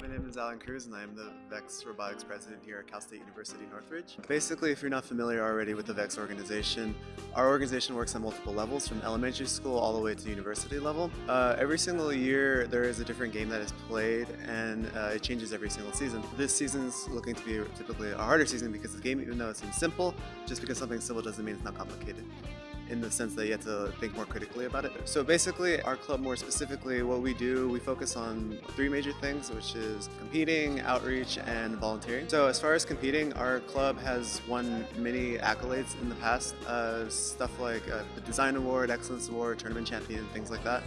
my name is Alan Cruz and I am the VEX Robotics President here at Cal State University Northridge. Basically, if you're not familiar already with the VEX organization, our organization works on multiple levels from elementary school all the way to university level. Uh, every single year there is a different game that is played and uh, it changes every single season. This season's looking to be typically a harder season because the game, even though it seems simple, just because something's simple doesn't mean it's not complicated in the sense that you have to think more critically about it. So basically, our club more specifically, what we do, we focus on three major things, which is competing, outreach, and volunteering. So as far as competing, our club has won many accolades in the past, uh, stuff like uh, the Design Award, Excellence Award, Tournament Champion, things like that.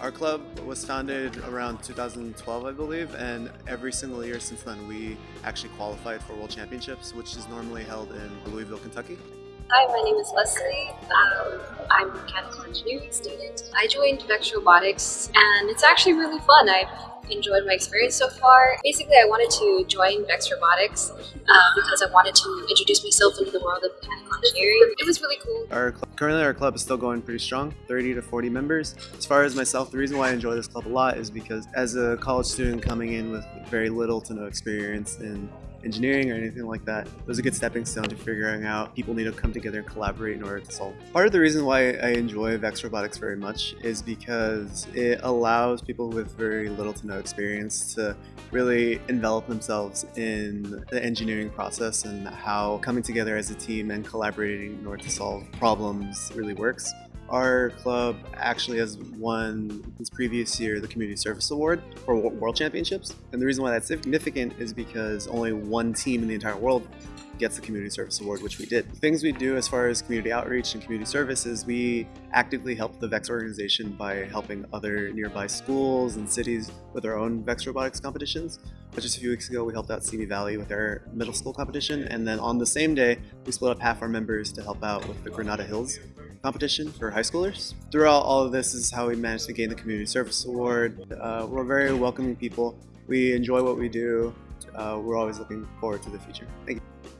Our club was founded around 2012, I believe, and every single year since then we actually qualified for World Championships, which is normally held in Louisville, Kentucky. Hi, my name is Leslie. Um, I'm a mechanical engineering student. I joined Vex Robotics and it's actually really fun. I've enjoyed my experience so far. Basically, I wanted to join Vex Robotics uh, because I wanted to introduce myself into the world of mechanical engineering. It was really cool. Our currently our club is still going pretty strong, 30 to 40 members. As far as myself, the reason why I enjoy this club a lot is because as a college student coming in with very little to no experience in engineering or anything like that. It was a good stepping stone to figuring out people need to come together and collaborate in order to solve. Part of the reason why I enjoy Vex Robotics very much is because it allows people with very little to no experience to really envelop themselves in the engineering process and how coming together as a team and collaborating in order to solve problems really works. Our club actually has won this previous year the Community Service Award for World Championships. And the reason why that's significant is because only one team in the entire world gets the Community Service Award, which we did. Things we do as far as community outreach and community services, we actively help the VEX organization by helping other nearby schools and cities with our own VEX robotics competitions. Just a few weeks ago, we helped out Simi Valley with their middle school competition, and then on the same day, we split up half our members to help out with the Granada Hills competition for high schoolers. Throughout all of this is how we managed to gain the Community Service Award. Uh, we're very welcoming people. We enjoy what we do. Uh, we're always looking forward to the future. Thank you.